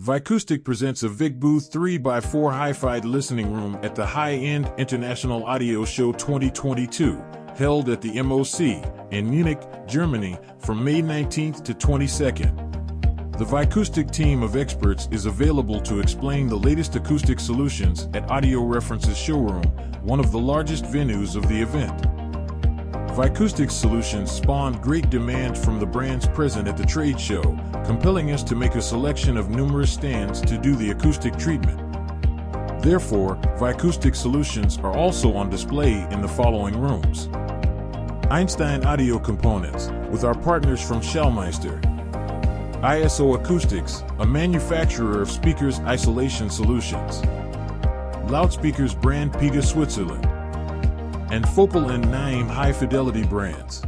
Vicoustic presents a Vic Booth 3x4 hi-fi listening room at the High-End International Audio Show 2022, held at the MOC in Munich, Germany from May 19th to 22nd. The Vicoustic team of experts is available to explain the latest acoustic solutions at Audio References Showroom, one of the largest venues of the event. Vicoustic solutions spawned great demand from the brands present at the trade show, compelling us to make a selection of numerous stands to do the acoustic treatment. Therefore, Vicoustic solutions are also on display in the following rooms. Einstein Audio Components, with our partners from Schallmeister. ISO Acoustics, a manufacturer of speakers isolation solutions. Loudspeakers brand Piega Switzerland and Focal and Naim high fidelity brands.